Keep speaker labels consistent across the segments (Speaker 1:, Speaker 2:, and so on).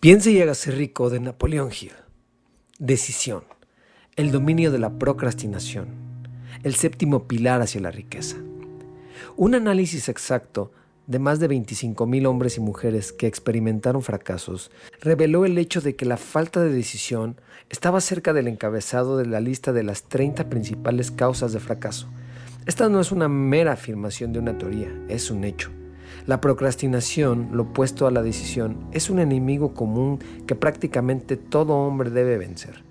Speaker 1: Piense y hágase rico de Napoleón Hill. Decisión. El dominio de la procrastinación. El séptimo pilar hacia la riqueza. Un análisis exacto de más de 25.000 hombres y mujeres que experimentaron fracasos reveló el hecho de que la falta de decisión estaba cerca del encabezado de la lista de las 30 principales causas de fracaso. Esta no es una mera afirmación de una teoría, es un hecho. La procrastinación, lo opuesto a la decisión, es un enemigo común que prácticamente todo hombre debe vencer.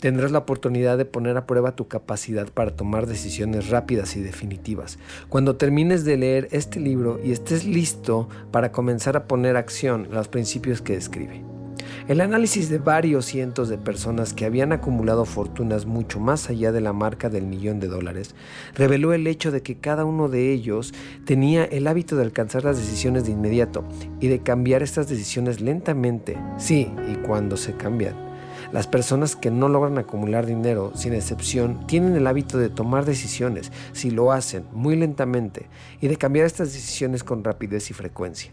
Speaker 1: Tendrás la oportunidad de poner a prueba tu capacidad para tomar decisiones rápidas y definitivas. Cuando termines de leer este libro y estés listo para comenzar a poner acción los principios que describe. El análisis de varios cientos de personas que habían acumulado fortunas mucho más allá de la marca del millón de dólares reveló el hecho de que cada uno de ellos tenía el hábito de alcanzar las decisiones de inmediato y de cambiar estas decisiones lentamente, sí, y cuando se cambian. Las personas que no logran acumular dinero, sin excepción, tienen el hábito de tomar decisiones, si lo hacen muy lentamente, y de cambiar estas decisiones con rapidez y frecuencia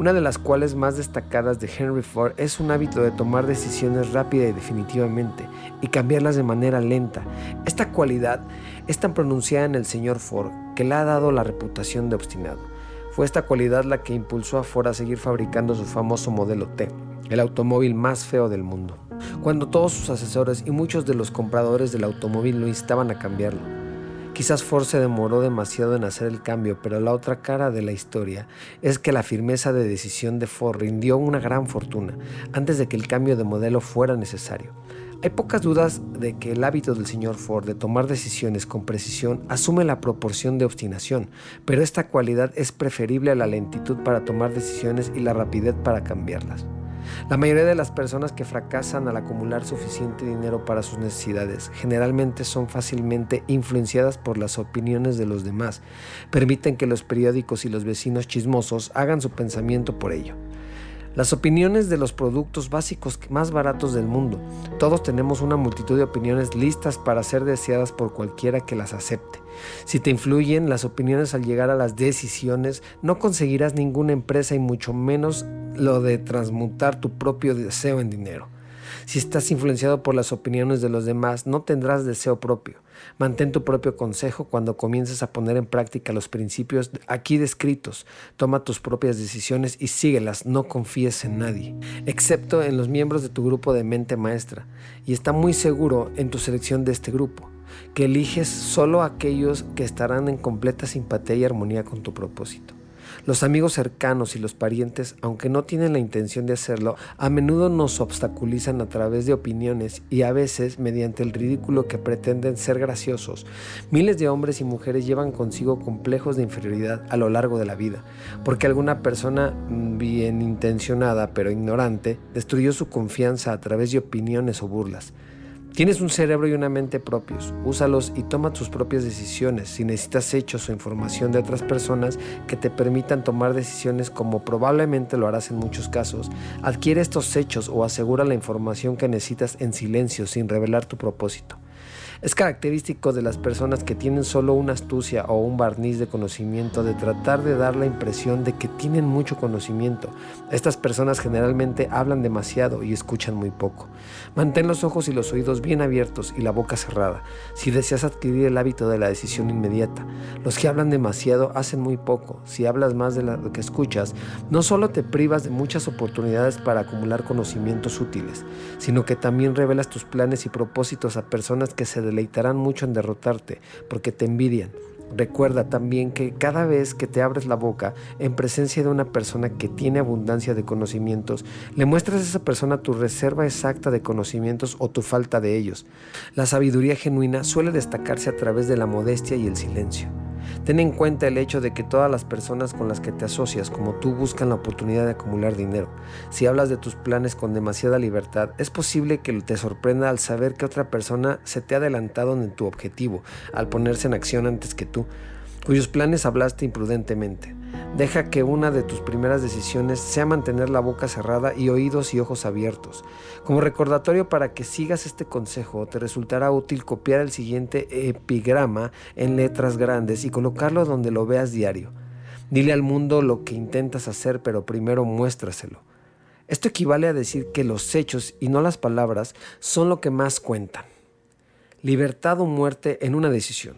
Speaker 1: una de las cuales más destacadas de Henry Ford es un hábito de tomar decisiones rápida y definitivamente y cambiarlas de manera lenta. Esta cualidad es tan pronunciada en el señor Ford que le ha dado la reputación de obstinado. Fue esta cualidad la que impulsó a Ford a seguir fabricando su famoso modelo T, el automóvil más feo del mundo, cuando todos sus asesores y muchos de los compradores del automóvil lo instaban a cambiarlo. Quizás Ford se demoró demasiado en hacer el cambio, pero la otra cara de la historia es que la firmeza de decisión de Ford rindió una gran fortuna antes de que el cambio de modelo fuera necesario. Hay pocas dudas de que el hábito del señor Ford de tomar decisiones con precisión asume la proporción de obstinación, pero esta cualidad es preferible a la lentitud para tomar decisiones y la rapidez para cambiarlas. La mayoría de las personas que fracasan al acumular suficiente dinero para sus necesidades generalmente son fácilmente influenciadas por las opiniones de los demás. Permiten que los periódicos y los vecinos chismosos hagan su pensamiento por ello. Las opiniones de los productos básicos más baratos del mundo. Todos tenemos una multitud de opiniones listas para ser deseadas por cualquiera que las acepte. Si te influyen las opiniones al llegar a las decisiones, no conseguirás ninguna empresa y mucho menos lo de transmutar tu propio deseo en dinero. Si estás influenciado por las opiniones de los demás, no tendrás deseo propio. Mantén tu propio consejo cuando comiences a poner en práctica los principios aquí descritos. Toma tus propias decisiones y síguelas, no confíes en nadie, excepto en los miembros de tu grupo de mente maestra. Y está muy seguro en tu selección de este grupo, que eliges solo aquellos que estarán en completa simpatía y armonía con tu propósito. Los amigos cercanos y los parientes, aunque no tienen la intención de hacerlo, a menudo nos obstaculizan a través de opiniones y a veces mediante el ridículo que pretenden ser graciosos. Miles de hombres y mujeres llevan consigo complejos de inferioridad a lo largo de la vida, porque alguna persona bien intencionada pero ignorante destruyó su confianza a través de opiniones o burlas. Tienes un cerebro y una mente propios, úsalos y toma tus propias decisiones si necesitas hechos o información de otras personas que te permitan tomar decisiones como probablemente lo harás en muchos casos. Adquiere estos hechos o asegura la información que necesitas en silencio sin revelar tu propósito. Es característico de las personas que tienen solo una astucia o un barniz de conocimiento de tratar de dar la impresión de que tienen mucho conocimiento. Estas personas generalmente hablan demasiado y escuchan muy poco. Mantén los ojos y los oídos bien abiertos y la boca cerrada si deseas adquirir el hábito de la decisión inmediata. Los que hablan demasiado hacen muy poco. Si hablas más de lo que escuchas, no solo te privas de muchas oportunidades para acumular conocimientos útiles, sino que también revelas tus planes y propósitos a personas que se deleitarán mucho en derrotarte porque te envidian. Recuerda también que cada vez que te abres la boca en presencia de una persona que tiene abundancia de conocimientos, le muestras a esa persona tu reserva exacta de conocimientos o tu falta de ellos. La sabiduría genuina suele destacarse a través de la modestia y el silencio. Ten en cuenta el hecho de que todas las personas con las que te asocias como tú buscan la oportunidad de acumular dinero. Si hablas de tus planes con demasiada libertad, es posible que te sorprenda al saber que otra persona se te ha adelantado en tu objetivo, al ponerse en acción antes que tú, cuyos planes hablaste imprudentemente. Deja que una de tus primeras decisiones sea mantener la boca cerrada y oídos y ojos abiertos. Como recordatorio para que sigas este consejo, te resultará útil copiar el siguiente epigrama en letras grandes y colocarlo donde lo veas diario. Dile al mundo lo que intentas hacer, pero primero muéstraselo. Esto equivale a decir que los hechos y no las palabras son lo que más cuentan. Libertad o muerte en una decisión.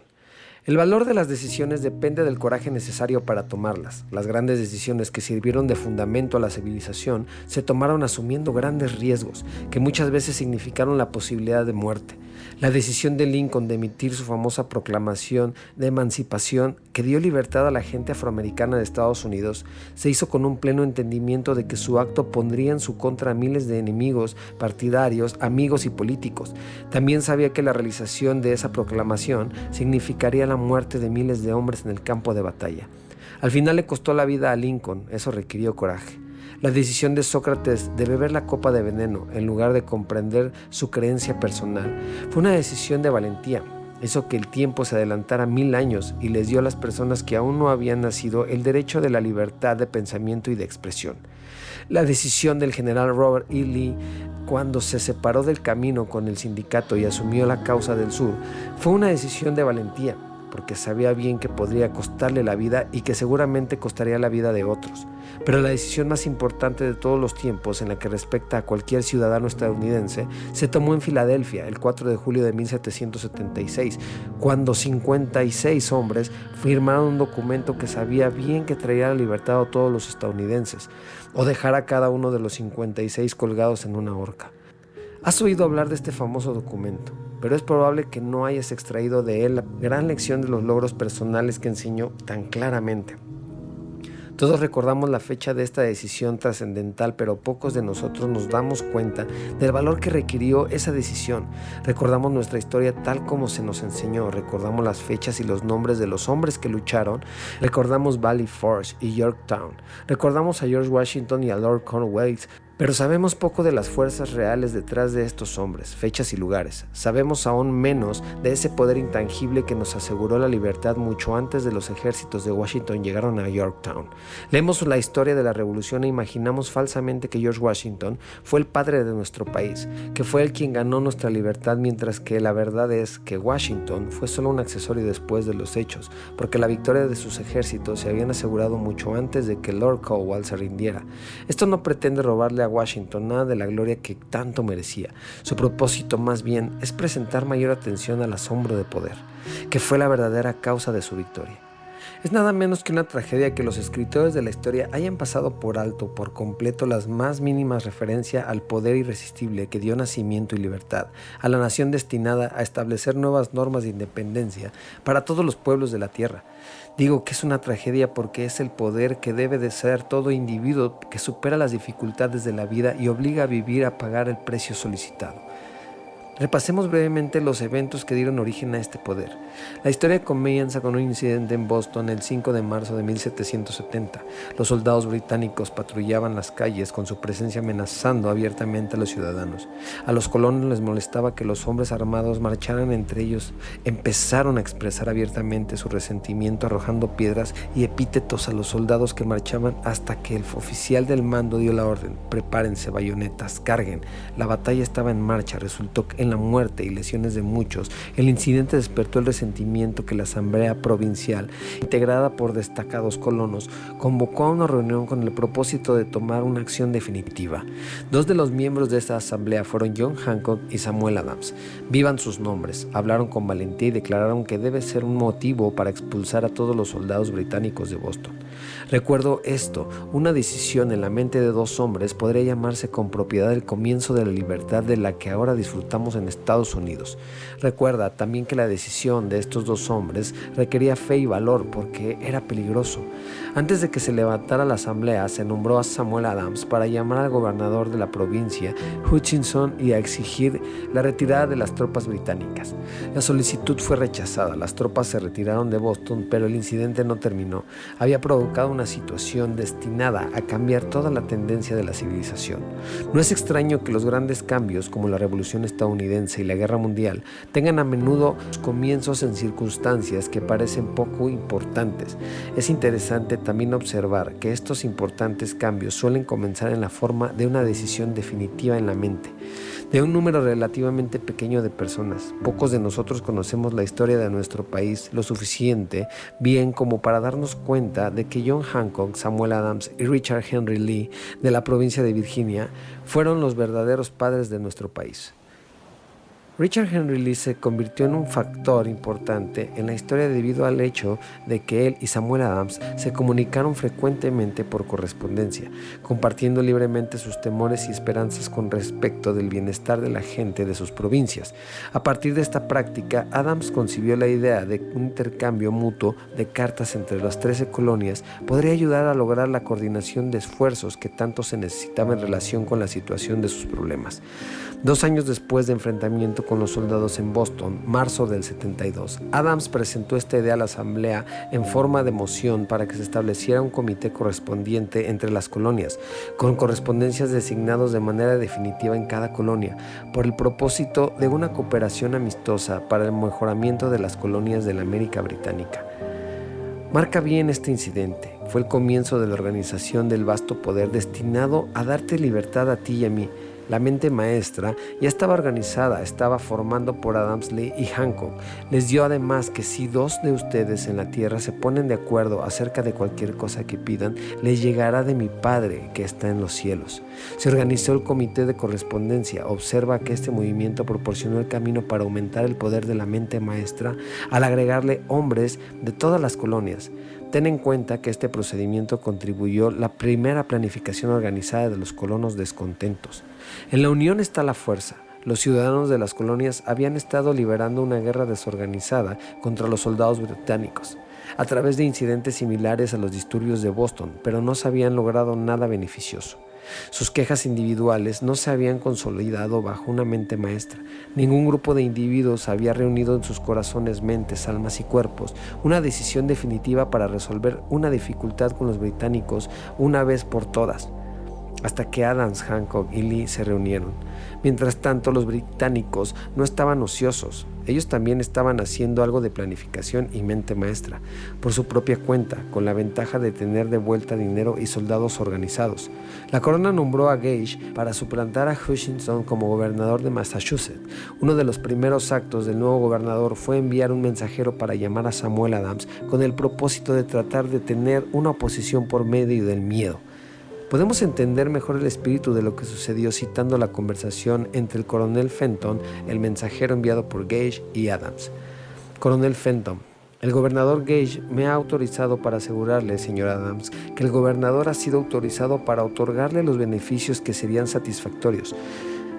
Speaker 1: El valor de las decisiones depende del coraje necesario para tomarlas. Las grandes decisiones que sirvieron de fundamento a la civilización se tomaron asumiendo grandes riesgos, que muchas veces significaron la posibilidad de muerte. La decisión de Lincoln de emitir su famosa proclamación de emancipación que dio libertad a la gente afroamericana de Estados Unidos se hizo con un pleno entendimiento de que su acto pondría en su contra miles de enemigos, partidarios, amigos y políticos. También sabía que la realización de esa proclamación significaría la muerte de miles de hombres en el campo de batalla. Al final le costó la vida a Lincoln, eso requirió coraje. La decisión de Sócrates de beber la copa de veneno en lugar de comprender su creencia personal fue una decisión de valentía. Hizo que el tiempo se adelantara mil años y les dio a las personas que aún no habían nacido el derecho de la libertad de pensamiento y de expresión. La decisión del general Robert E. Lee cuando se separó del camino con el sindicato y asumió la causa del sur fue una decisión de valentía porque sabía bien que podría costarle la vida y que seguramente costaría la vida de otros. Pero la decisión más importante de todos los tiempos en la que respecta a cualquier ciudadano estadounidense se tomó en Filadelfia el 4 de julio de 1776, cuando 56 hombres firmaron un documento que sabía bien que traería la libertad a todos los estadounidenses, o dejar a cada uno de los 56 colgados en una horca. Has oído hablar de este famoso documento, pero es probable que no hayas extraído de él la gran lección de los logros personales que enseñó tan claramente. Todos recordamos la fecha de esta decisión trascendental, pero pocos de nosotros nos damos cuenta del valor que requirió esa decisión. Recordamos nuestra historia tal como se nos enseñó, recordamos las fechas y los nombres de los hombres que lucharon, recordamos Valley Forge y Yorktown, recordamos a George Washington y a Lord Cornwallis, pero sabemos poco de las fuerzas reales detrás de estos hombres, fechas y lugares. Sabemos aún menos de ese poder intangible que nos aseguró la libertad mucho antes de los ejércitos de Washington llegaron a Yorktown. Leemos la historia de la revolución e imaginamos falsamente que George Washington fue el padre de nuestro país, que fue el quien ganó nuestra libertad, mientras que la verdad es que Washington fue solo un accesorio después de los hechos, porque la victoria de sus ejércitos se habían asegurado mucho antes de que Lord Cowell se rindiera. Esto no pretende robarle a Washington nada de la gloria que tanto merecía. Su propósito más bien es presentar mayor atención al asombro de poder, que fue la verdadera causa de su victoria. Es nada menos que una tragedia que los escritores de la historia hayan pasado por alto por completo las más mínimas referencias al poder irresistible que dio nacimiento y libertad a la nación destinada a establecer nuevas normas de independencia para todos los pueblos de la tierra. Digo que es una tragedia porque es el poder que debe de ser todo individuo que supera las dificultades de la vida y obliga a vivir a pagar el precio solicitado. Repasemos brevemente los eventos que dieron origen a este poder. La historia comienza con un incidente en Boston el 5 de marzo de 1770. Los soldados británicos patrullaban las calles con su presencia amenazando abiertamente a los ciudadanos. A los colonos les molestaba que los hombres armados marcharan entre ellos. Empezaron a expresar abiertamente su resentimiento arrojando piedras y epítetos a los soldados que marchaban hasta que el oficial del mando dio la orden. Prepárense bayonetas, carguen. La batalla estaba en marcha. Resultó que en la muerte y lesiones de muchos, el incidente despertó el resentimiento que la Asamblea Provincial, integrada por destacados colonos, convocó a una reunión con el propósito de tomar una acción definitiva. Dos de los miembros de esta asamblea fueron John Hancock y Samuel Adams. Vivan sus nombres, hablaron con valentía y declararon que debe ser un motivo para expulsar a todos los soldados británicos de Boston. Recuerdo esto, una decisión en la mente de dos hombres podría llamarse con propiedad el comienzo de la libertad de la que ahora disfrutamos en Estados Unidos. Recuerda también que la decisión de estos dos hombres requería fe y valor porque era peligroso. Antes de que se levantara la asamblea, se nombró a Samuel Adams para llamar al gobernador de la provincia, Hutchinson, y a exigir la retirada de las tropas británicas. La solicitud fue rechazada, las tropas se retiraron de Boston, pero el incidente no terminó. Había provocado una situación destinada a cambiar toda la tendencia de la civilización. No es extraño que los grandes cambios, como la Revolución estadounidense y la Guerra Mundial, tengan a menudo comienzos en circunstancias que parecen poco importantes. Es interesante también observar que estos importantes cambios suelen comenzar en la forma de una decisión definitiva en la mente. de un número relativamente pequeño de personas. Pocos de nosotros conocemos la historia de nuestro país lo suficiente bien como para darnos cuenta de que John Hancock, Samuel Adams y Richard Henry Lee de la provincia de Virginia fueron los verdaderos padres de nuestro país. Richard Henry Lee se convirtió en un factor importante en la historia debido al hecho de que él y Samuel Adams se comunicaron frecuentemente por correspondencia, compartiendo libremente sus temores y esperanzas con respecto del bienestar de la gente de sus provincias. A partir de esta práctica, Adams concibió la idea de un intercambio mutuo de cartas entre las 13 colonias podría ayudar a lograr la coordinación de esfuerzos que tanto se necesitaba en relación con la situación de sus problemas. Dos años después de enfrentamiento con los soldados en Boston, marzo del 72, Adams presentó esta idea a la Asamblea en forma de moción para que se estableciera un comité correspondiente entre las colonias, con correspondencias designados de manera definitiva en cada colonia, por el propósito de una cooperación amistosa para el mejoramiento de las colonias de la América Británica. Marca bien este incidente. Fue el comienzo de la organización del vasto poder destinado a darte libertad a ti y a mí, la mente maestra ya estaba organizada, estaba formando por Adams Lee y Hancock. Les dio además que si dos de ustedes en la tierra se ponen de acuerdo acerca de cualquier cosa que pidan, les llegará de mi Padre que está en los cielos. Se organizó el comité de correspondencia. Observa que este movimiento proporcionó el camino para aumentar el poder de la mente maestra al agregarle hombres de todas las colonias. Ten en cuenta que este procedimiento contribuyó la primera planificación organizada de los colonos descontentos. En la unión está la fuerza. Los ciudadanos de las colonias habían estado liberando una guerra desorganizada contra los soldados británicos a través de incidentes similares a los disturbios de Boston, pero no se habían logrado nada beneficioso. Sus quejas individuales no se habían consolidado bajo una mente maestra. Ningún grupo de individuos había reunido en sus corazones, mentes, almas y cuerpos una decisión definitiva para resolver una dificultad con los británicos una vez por todas hasta que Adams, Hancock y Lee se reunieron. Mientras tanto, los británicos no estaban ociosos. Ellos también estaban haciendo algo de planificación y mente maestra, por su propia cuenta, con la ventaja de tener de vuelta dinero y soldados organizados. La corona nombró a Gage para suplantar a Hutchinson como gobernador de Massachusetts. Uno de los primeros actos del nuevo gobernador fue enviar un mensajero para llamar a Samuel Adams con el propósito de tratar de tener una oposición por medio del miedo. Podemos entender mejor el espíritu de lo que sucedió citando la conversación entre el coronel Fenton, el mensajero enviado por Gage y Adams. Coronel Fenton, el gobernador Gage me ha autorizado para asegurarle, señor Adams, que el gobernador ha sido autorizado para otorgarle los beneficios que serían satisfactorios,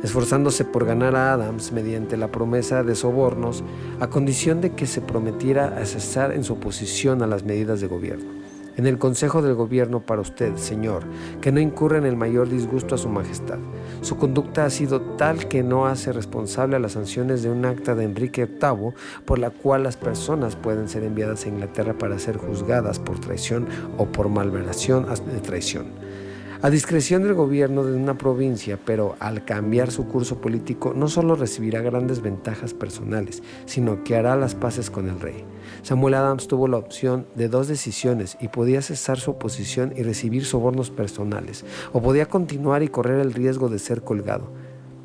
Speaker 1: esforzándose por ganar a Adams mediante la promesa de sobornos, a condición de que se prometiera cesar en su oposición a las medidas de gobierno en el Consejo del Gobierno para usted, Señor, que no incurra en el mayor disgusto a su majestad. Su conducta ha sido tal que no hace responsable a las sanciones de un acta de Enrique VIII por la cual las personas pueden ser enviadas a Inglaterra para ser juzgadas por traición o por malveración de traición a discreción del gobierno de una provincia, pero al cambiar su curso político no solo recibirá grandes ventajas personales, sino que hará las paces con el rey. Samuel Adams tuvo la opción de dos decisiones y podía cesar su oposición y recibir sobornos personales, o podía continuar y correr el riesgo de ser colgado.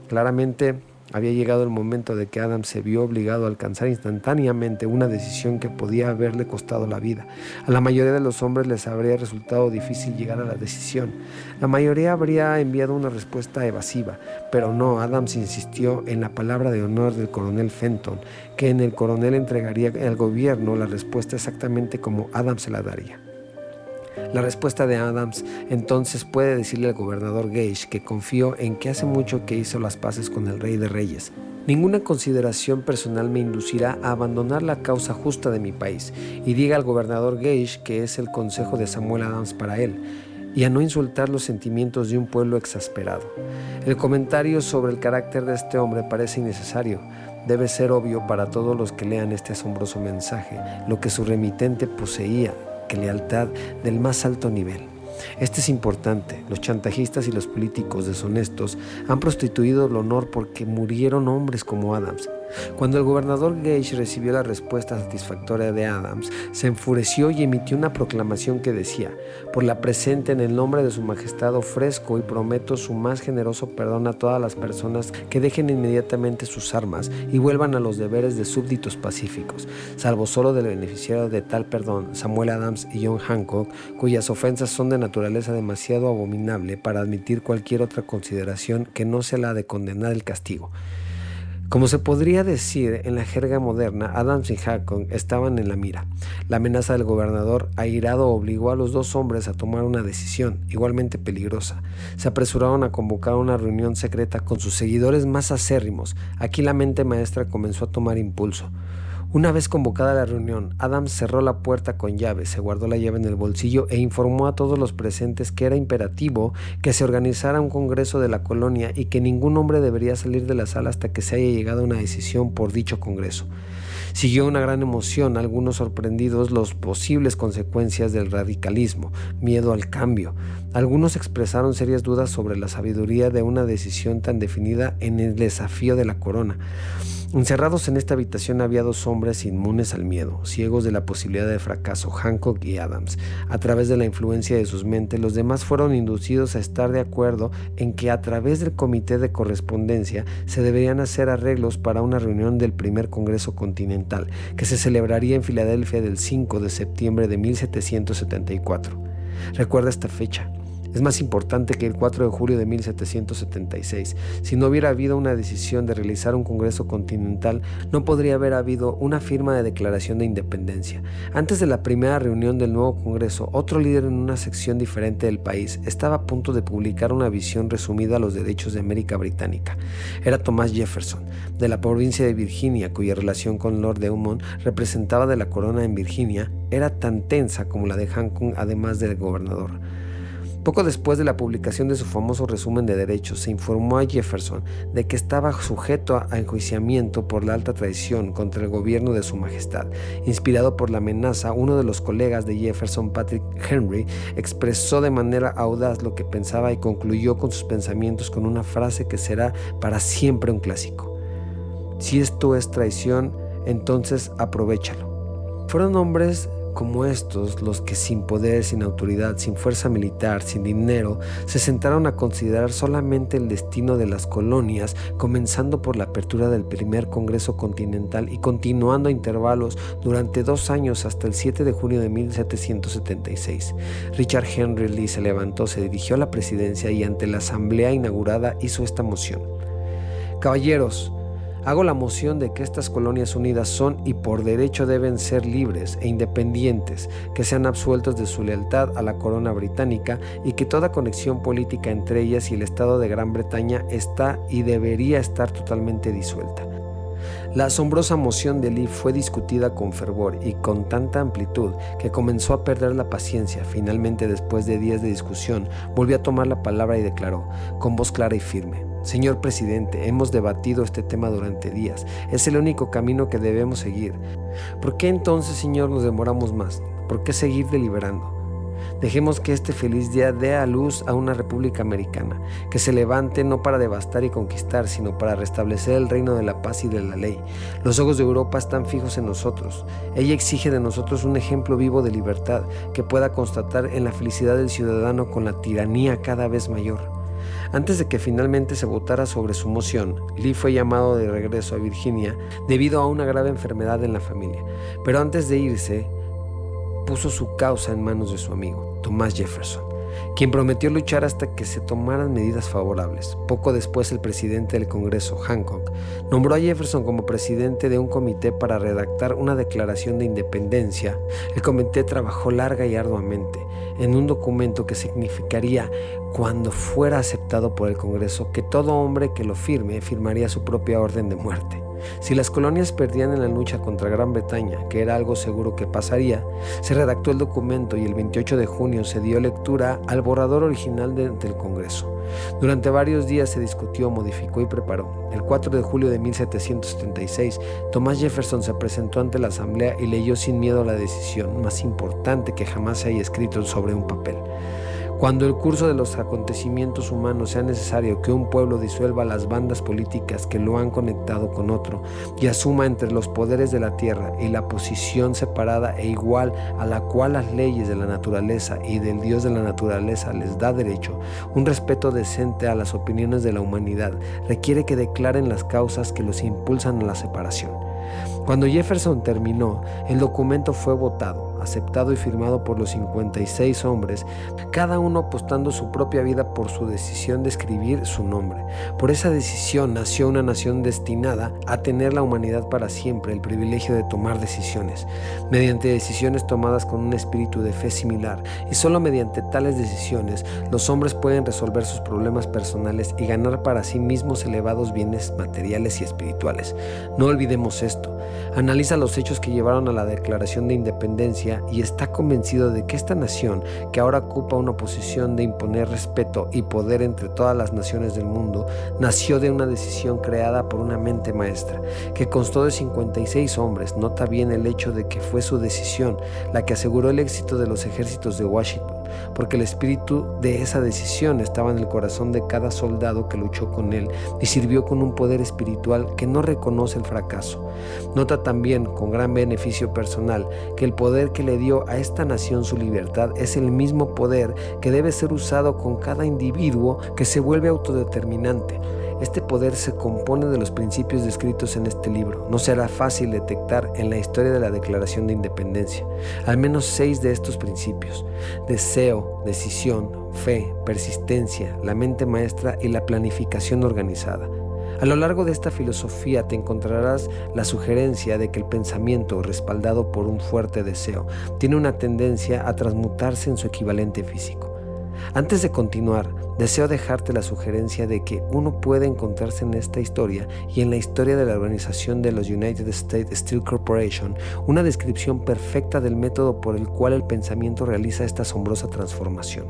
Speaker 1: Claramente, había llegado el momento de que Adam se vio obligado a alcanzar instantáneamente una decisión que podía haberle costado la vida. A la mayoría de los hombres les habría resultado difícil llegar a la decisión. La mayoría habría enviado una respuesta evasiva, pero no, Adams insistió en la palabra de honor del coronel Fenton, que en el coronel entregaría al gobierno la respuesta exactamente como Adams se la daría. La respuesta de Adams entonces puede decirle al gobernador Gage que confió en que hace mucho que hizo las paces con el rey de reyes. Ninguna consideración personal me inducirá a abandonar la causa justa de mi país y diga al gobernador Gage que es el consejo de Samuel Adams para él y a no insultar los sentimientos de un pueblo exasperado. El comentario sobre el carácter de este hombre parece innecesario. Debe ser obvio para todos los que lean este asombroso mensaje lo que su remitente poseía que lealtad del más alto nivel. Este es importante. Los chantajistas y los políticos deshonestos han prostituido el honor porque murieron hombres como Adams. Cuando el gobernador Gage recibió la respuesta satisfactoria de Adams, se enfureció y emitió una proclamación que decía, por la presente en el nombre de su majestad ofrezco y prometo su más generoso perdón a todas las personas que dejen inmediatamente sus armas y vuelvan a los deberes de súbditos pacíficos, salvo solo del beneficiario de tal perdón, Samuel Adams y John Hancock, cuyas ofensas son de naturaleza demasiado abominable para admitir cualquier otra consideración que no sea la de condenar el castigo. Como se podría decir en la jerga moderna, Adams y Hancock estaban en la mira. La amenaza del gobernador airado obligó a los dos hombres a tomar una decisión, igualmente peligrosa. Se apresuraron a convocar una reunión secreta con sus seguidores más acérrimos. Aquí la mente maestra comenzó a tomar impulso. Una vez convocada la reunión, Adams cerró la puerta con llave, se guardó la llave en el bolsillo e informó a todos los presentes que era imperativo que se organizara un congreso de la colonia y que ningún hombre debería salir de la sala hasta que se haya llegado a una decisión por dicho congreso. Siguió una gran emoción, algunos sorprendidos los posibles consecuencias del radicalismo, miedo al cambio. Algunos expresaron serias dudas sobre la sabiduría de una decisión tan definida en el desafío de la corona. Encerrados en esta habitación había dos hombres inmunes al miedo, ciegos de la posibilidad de fracaso, Hancock y Adams. A través de la influencia de sus mentes, los demás fueron inducidos a estar de acuerdo en que a través del comité de correspondencia se deberían hacer arreglos para una reunión del primer Congreso Continental, que se celebraría en Filadelfia del 5 de septiembre de 1774. Recuerda esta fecha, es más importante que el 4 de julio de 1776. Si no hubiera habido una decisión de realizar un Congreso Continental, no podría haber habido una firma de declaración de independencia. Antes de la primera reunión del nuevo Congreso, otro líder en una sección diferente del país estaba a punto de publicar una visión resumida a los derechos de América Británica. Era Thomas Jefferson, de la provincia de Virginia, cuya relación con Lord Eumont representaba de la corona en Virginia, era tan tensa como la de Hancock, además del gobernador. Poco después de la publicación de su famoso resumen de derechos, se informó a Jefferson de que estaba sujeto a enjuiciamiento por la alta traición contra el gobierno de su majestad. Inspirado por la amenaza, uno de los colegas de Jefferson, Patrick Henry, expresó de manera audaz lo que pensaba y concluyó con sus pensamientos con una frase que será para siempre un clásico. Si esto es traición, entonces aprovechalo. Fueron hombres como estos los que sin poder, sin autoridad, sin fuerza militar, sin dinero, se sentaron a considerar solamente el destino de las colonias, comenzando por la apertura del primer Congreso Continental y continuando a intervalos durante dos años hasta el 7 de junio de 1776. Richard Henry Lee se levantó, se dirigió a la presidencia y ante la asamblea inaugurada hizo esta moción. Caballeros, Hago la moción de que estas colonias unidas son y por derecho deben ser libres e independientes, que sean absueltos de su lealtad a la corona británica y que toda conexión política entre ellas y el Estado de Gran Bretaña está y debería estar totalmente disuelta. La asombrosa moción de Lee fue discutida con fervor y con tanta amplitud que comenzó a perder la paciencia. Finalmente, después de días de discusión, volvió a tomar la palabra y declaró, con voz clara y firme, Señor presidente, hemos debatido este tema durante días. Es el único camino que debemos seguir. ¿Por qué entonces, Señor, nos demoramos más? ¿Por qué seguir deliberando? Dejemos que este feliz día dé a luz a una república americana, que se levante no para devastar y conquistar, sino para restablecer el reino de la paz y de la ley. Los ojos de Europa están fijos en nosotros. Ella exige de nosotros un ejemplo vivo de libertad que pueda constatar en la felicidad del ciudadano con la tiranía cada vez mayor. Antes de que finalmente se votara sobre su moción, Lee fue llamado de regreso a Virginia debido a una grave enfermedad en la familia, pero antes de irse, puso su causa en manos de su amigo, Thomas Jefferson quien prometió luchar hasta que se tomaran medidas favorables. Poco después el presidente del Congreso, Hancock, nombró a Jefferson como presidente de un comité para redactar una declaración de independencia. El comité trabajó larga y arduamente en un documento que significaría, cuando fuera aceptado por el Congreso, que todo hombre que lo firme firmaría su propia orden de muerte. Si las colonias perdían en la lucha contra Gran Bretaña, que era algo seguro que pasaría, se redactó el documento y el 28 de junio se dio lectura al borrador original del Congreso. Durante varios días se discutió, modificó y preparó. El 4 de julio de 1776, Thomas Jefferson se presentó ante la Asamblea y leyó sin miedo la decisión más importante que jamás se haya escrito sobre un papel. Cuando el curso de los acontecimientos humanos sea necesario que un pueblo disuelva las bandas políticas que lo han conectado con otro y asuma entre los poderes de la tierra y la posición separada e igual a la cual las leyes de la naturaleza y del Dios de la naturaleza les da derecho, un respeto decente a las opiniones de la humanidad requiere que declaren las causas que los impulsan a la separación. Cuando Jefferson terminó, el documento fue votado aceptado y firmado por los 56 hombres, cada uno apostando su propia vida por su decisión de escribir su nombre. Por esa decisión nació una nación destinada a tener la humanidad para siempre el privilegio de tomar decisiones, mediante decisiones tomadas con un espíritu de fe similar, y solo mediante tales decisiones los hombres pueden resolver sus problemas personales y ganar para sí mismos elevados bienes materiales y espirituales. No olvidemos esto. Analiza los hechos que llevaron a la Declaración de Independencia y está convencido de que esta nación, que ahora ocupa una posición de imponer respeto y poder entre todas las naciones del mundo, nació de una decisión creada por una mente maestra, que constó de 56 hombres. Nota bien el hecho de que fue su decisión la que aseguró el éxito de los ejércitos de Washington porque el espíritu de esa decisión estaba en el corazón de cada soldado que luchó con él y sirvió con un poder espiritual que no reconoce el fracaso. Nota también, con gran beneficio personal, que el poder que le dio a esta nación su libertad es el mismo poder que debe ser usado con cada individuo que se vuelve autodeterminante este poder se compone de los principios descritos en este libro. No será fácil detectar en la historia de la Declaración de Independencia al menos seis de estos principios. Deseo, decisión, fe, persistencia, la mente maestra y la planificación organizada. A lo largo de esta filosofía te encontrarás la sugerencia de que el pensamiento, respaldado por un fuerte deseo, tiene una tendencia a transmutarse en su equivalente físico. Antes de continuar, deseo dejarte la sugerencia de que uno puede encontrarse en esta historia y en la historia de la organización de los United States Steel Corporation una descripción perfecta del método por el cual el pensamiento realiza esta asombrosa transformación.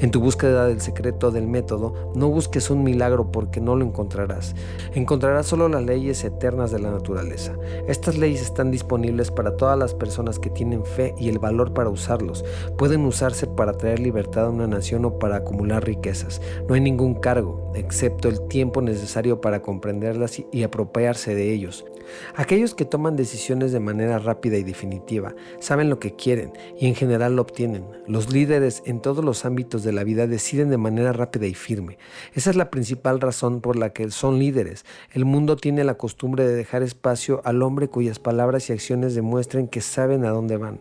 Speaker 1: En tu búsqueda del secreto del método, no busques un milagro porque no lo encontrarás. Encontrarás solo las leyes eternas de la naturaleza. Estas leyes están disponibles para todas las personas que tienen fe y el valor para usarlos. Pueden usarse para traer libertad a una nación o para acumular riquezas. No hay ningún cargo, excepto el tiempo necesario para comprenderlas y apropiarse de ellos. Aquellos que toman decisiones de manera rápida y definitiva saben lo que quieren y en general lo obtienen. Los líderes en todos los ámbitos de la vida deciden de manera rápida y firme. Esa es la principal razón por la que son líderes. El mundo tiene la costumbre de dejar espacio al hombre cuyas palabras y acciones demuestren que saben a dónde van.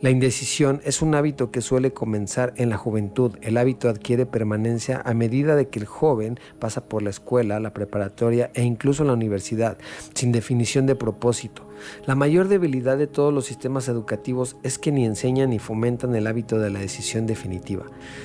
Speaker 1: La indecisión es un hábito que suele comenzar en la juventud. El hábito adquiere permanencia a medida de que el joven pasa por la escuela, la preparatoria e incluso la universidad, sin definición de propósito. La mayor debilidad de todos los sistemas educativos es que ni enseñan ni fomentan el hábito de la decisión definitiva.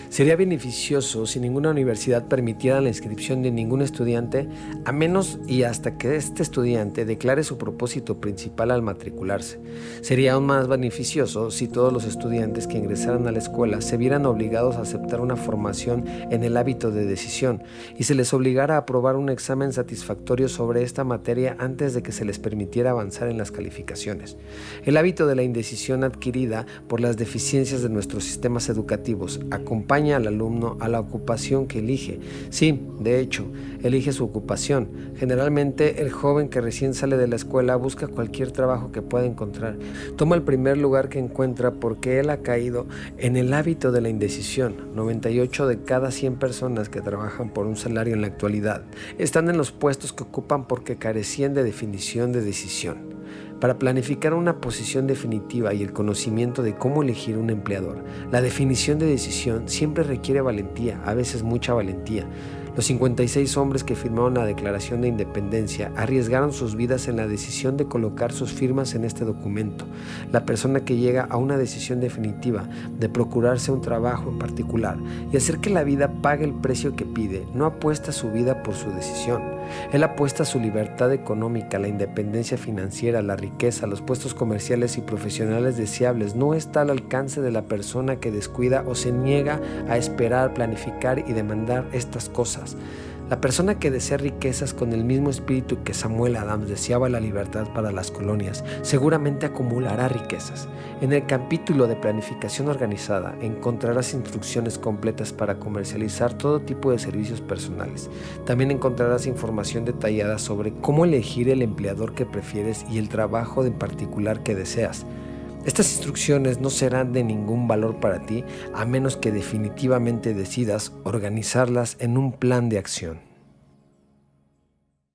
Speaker 1: Sería beneficioso si ninguna universidad permitiera la inscripción de ningún estudiante, a menos y hasta que este estudiante declare su propósito principal al matricularse. Sería aún más beneficioso si todos los estudiantes que ingresaran a la escuela se vieran obligados a aceptar una formación en el hábito de decisión y se les obligara a aprobar un examen satisfactorio sobre esta materia antes de que se les permitiera avanzar en las calificaciones. El hábito de la indecisión adquirida por las deficiencias de nuestros sistemas educativos acompaña al alumno a la ocupación que elige. Sí, de hecho, elige su ocupación. Generalmente el joven que recién sale de la escuela busca cualquier trabajo que pueda encontrar. Toma el primer lugar que encuentra porque él ha caído en el hábito de la indecisión. 98 de cada 100 personas que trabajan por un salario en la actualidad están en los puestos que ocupan porque carecían de definición de decisión. Para planificar una posición definitiva y el conocimiento de cómo elegir un empleador, la definición de decisión siempre requiere valentía, a veces mucha valentía. Los 56 hombres que firmaron la Declaración de Independencia arriesgaron sus vidas en la decisión de colocar sus firmas en este documento. La persona que llega a una decisión definitiva de procurarse un trabajo en particular y hacer que la vida pague el precio que pide, no apuesta su vida por su decisión él apuesta su libertad económica, la independencia financiera, la riqueza, los puestos comerciales y profesionales deseables. No está al alcance de la persona que descuida o se niega a esperar, planificar y demandar estas cosas. La persona que desea riquezas con el mismo espíritu que Samuel Adams deseaba la libertad para las colonias, seguramente acumulará riquezas. En el capítulo de planificación organizada encontrarás instrucciones completas para comercializar todo tipo de servicios personales. También encontrarás información detallada sobre cómo elegir el empleador que prefieres y el trabajo en particular que deseas. Estas instrucciones no serán de ningún valor para ti a menos que definitivamente decidas organizarlas en un plan de acción.